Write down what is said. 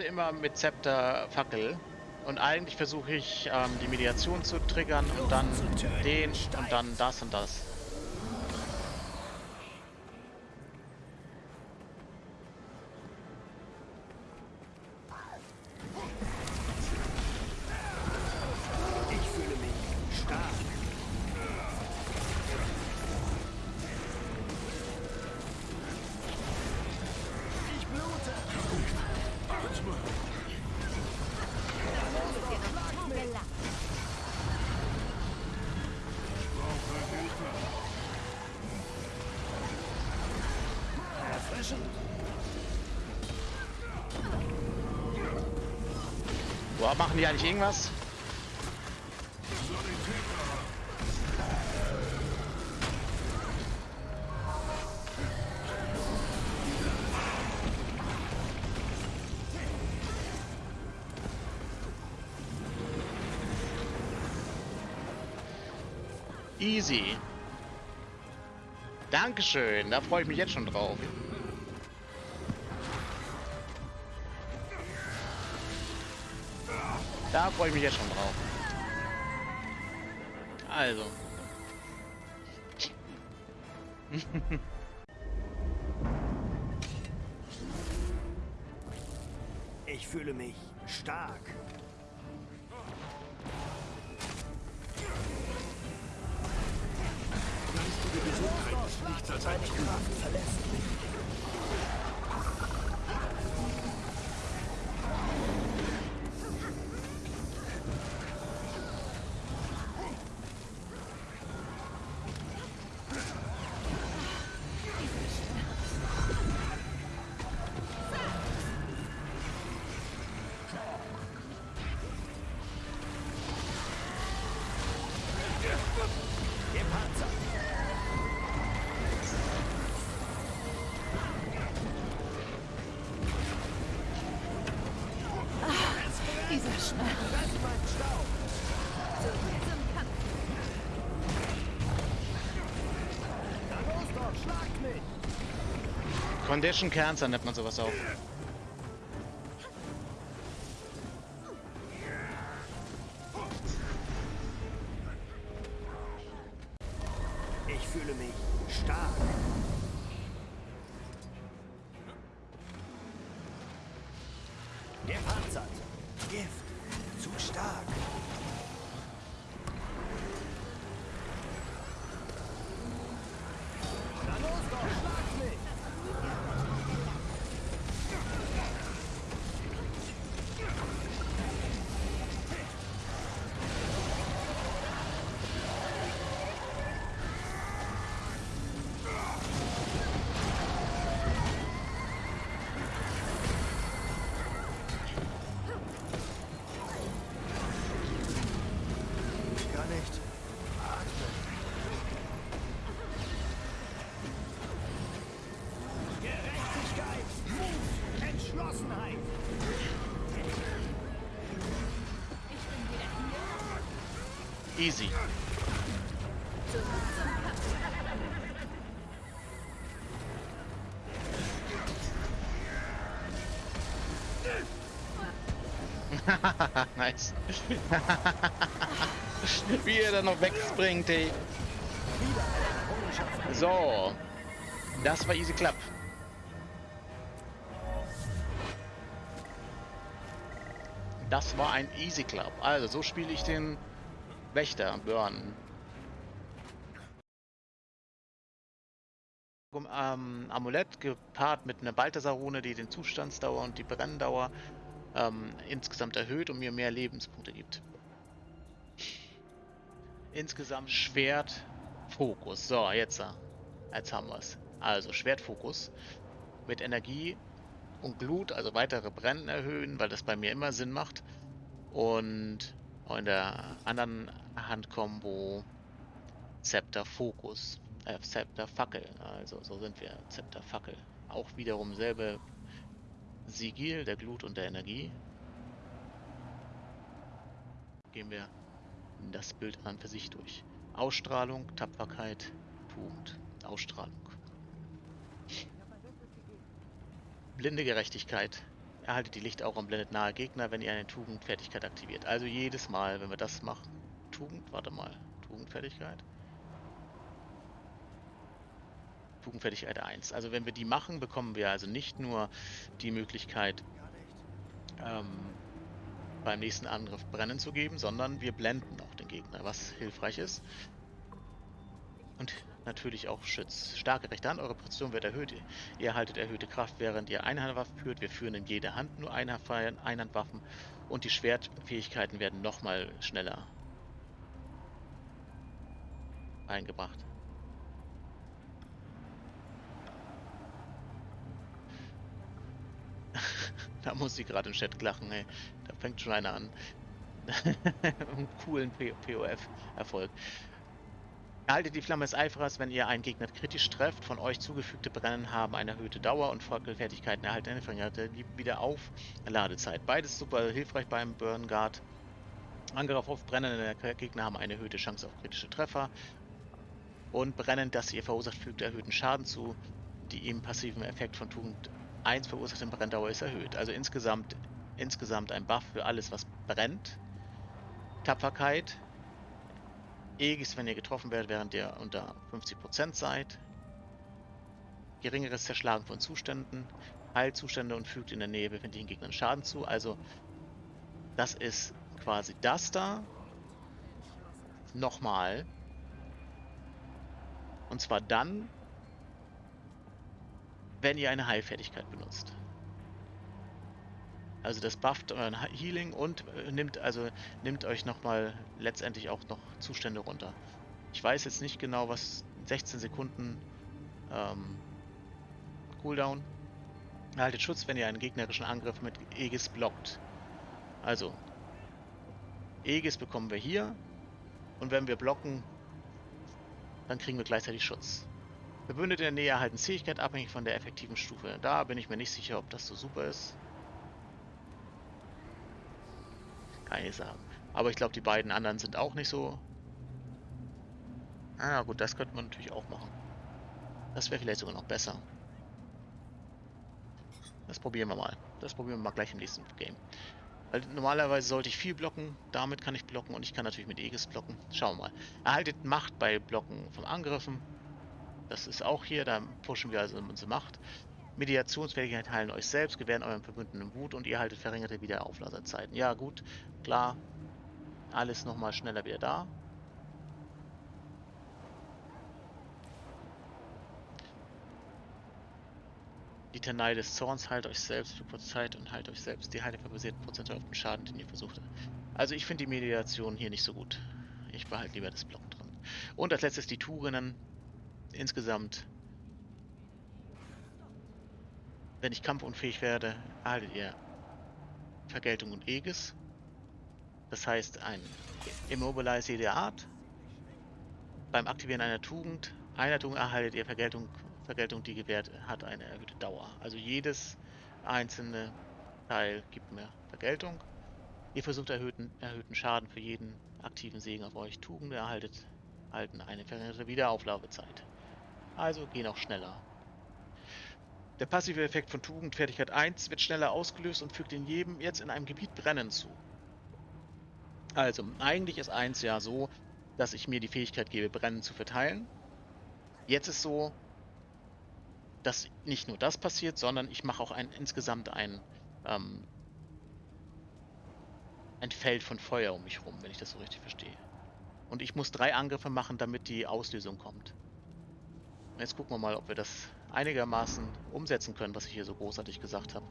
immer mit Zepter Fackel. Und eigentlich versuche ich ähm, die Mediation zu triggern und dann den und dann das und das. Boah, machen die eigentlich irgendwas? Easy. Dankeschön, da freue ich mich jetzt schon drauf. Da freue ich mich jetzt schon drauf. Also. Ich fühle mich stark. Geistige Gesundheit ist nichts als ein Trug. Gepanzert. Condition Cancer nennt man sowas auch. Ich fühle mich stark. Easy. Nice. Wie er da noch wegspringt, ey. So. Das war easy clap. Das war ein easy clap. Also, so spiele ich den Wächter, Burn. Ähm, Amulett gepaart mit einer Balthasar-Rune, die den Zustandsdauer und die Brenndauer ähm, insgesamt erhöht und mir mehr Lebenspunkte gibt. Insgesamt Schwert, Fokus. So, jetzt, äh, jetzt haben wir es. Also Schwertfokus mit Energie und Glut, also weitere Brennen erhöhen, weil das bei mir immer Sinn macht. Und auch in der anderen Handkombo Zepter Fokus. Äh, Zepter Fackel. Also so sind wir. Zepter Fackel. Auch wiederum selbe Sigil der Glut und der Energie. Gehen wir das Bild an für sich durch. Ausstrahlung, Tapferkeit, Tugend. Ausstrahlung. Blinde Gerechtigkeit, erhaltet die Lichtaura und blendet nahe Gegner, wenn ihr eine Tugendfertigkeit aktiviert. Also jedes Mal, wenn wir das machen. Tugend, warte mal. Tugendfertigkeit. Tugendfertigkeit 1. Also wenn wir die machen, bekommen wir also nicht nur die Möglichkeit, ähm, beim nächsten Angriff Brennen zu geben, sondern wir blenden auch den Gegner, was hilfreich ist. Und natürlich auch Schütz. Starke rechte Hand, eure Präzision wird erhöht. Ihr erhaltet erhöhte Kraft, während ihr Einhandwaffen führt. Wir führen in jeder Hand nur Einhandwaffen und die Schwertfähigkeiten werden nochmal schneller eingebracht. da muss sie gerade im Chat lachen, ey. Da fängt schon einer an. Coolen POF-Erfolg. Erhaltet die Flamme des Eiferers, wenn ihr einen Gegner kritisch trefft. Von euch zugefügte Brennen haben eine erhöhte Dauer und Folgefertigkeiten erhalten eine verringerte Wiederaufladezeit. Beides super hilfreich beim Burn Guard. Angriff auf brennende Gegner haben eine erhöhte Chance auf kritische Treffer. Und Brennen, das ihr verursacht, fügt erhöhten Schaden zu. Die im passiven Effekt von Tugend 1 verursachte Brenndauer ist erhöht. Also insgesamt, insgesamt ein Buff für alles, was brennt. Tapferkeit, Aegis, wenn ihr getroffen werdet, während ihr unter 50% seid. Geringeres Zerschlagen von Zuständen. Heilzustände und fügt in der Nähe befindlichen Gegnern Schaden zu. Also, das ist quasi das da. Nochmal. Und zwar dann, wenn ihr eine Heilfertigkeit benutzt. Also das bufft euren Healing und äh, nimmt also nimmt euch nochmal letztendlich auch noch Zustände runter. Ich weiß jetzt nicht genau, was 16 Sekunden ähm, Cooldown. Erhaltet Schutz, wenn ihr einen gegnerischen Angriff mit Aegis blockt. Also, Aegis bekommen wir hier. Und wenn wir blocken, dann kriegen wir gleichzeitig Schutz. Verbündete in der Nähe erhalten Fähigkeit abhängig von der effektiven Stufe. Da bin ich mir nicht sicher, ob das so super ist. Sagen. Aber ich glaube, die beiden anderen sind auch nicht so. Ah, gut, das könnte man natürlich auch machen. Das wäre vielleicht sogar noch besser. Das probieren wir mal. Das probieren wir mal gleich im nächsten Game. Weil normalerweise sollte ich viel blocken, damit kann ich blocken und ich kann natürlich mit Aegis blocken. Schauen wir mal. Erhaltet Macht bei Blocken von Angriffen. Das ist auch hier, da pushen wir also unsere Macht. Mediationsfähigkeit heilen euch selbst, gewähren euren Verbündeten Wut und ihr haltet verringerte Wiederaufladerzeiten. Ja gut, klar, alles nochmal schneller wieder da. Die Tanei des Zorns heilt euch selbst für kurze Zeit und heilt euch selbst die Heilung basiert prozentual auf den Schaden, den ihr versucht. Also ich finde die Mediation hier nicht so gut. Ich behalte lieber das Block drin. Und als letztes die Tugenden. Insgesamt wenn ich kampfunfähig werde, erhaltet ihr Vergeltung und Aegis. Das heißt, ein Immobilize jeder Art. Beim Aktivieren einer Tugend, einer Tugend erhaltet ihr Vergeltung, Vergeltung, die gewährt hat eine erhöhte Dauer. Also jedes einzelne Teil gibt mir Vergeltung. Ihr versucht erhöhten, erhöhten Schaden für jeden aktiven Segen auf euch. Tugend erhaltet erhalten eine verringerte Wiederauflaufezeit. Also gehen auch schneller. Der passive Effekt von Tugendfertigkeit 1 wird schneller ausgelöst und fügt in jedem jetzt in einem Gebiet Brennen zu. Also, eigentlich ist 1 ja so, dass ich mir die Fähigkeit gebe, Brennen zu verteilen. Jetzt ist so, dass nicht nur das passiert, sondern ich mache auch ein, insgesamt ein, ähm, ein Feld von Feuer um mich rum, wenn ich das so richtig verstehe. Und ich muss drei Angriffe machen, damit die Auslösung kommt. Jetzt gucken wir mal, ob wir das einigermaßen umsetzen können, was ich hier so großartig gesagt habe.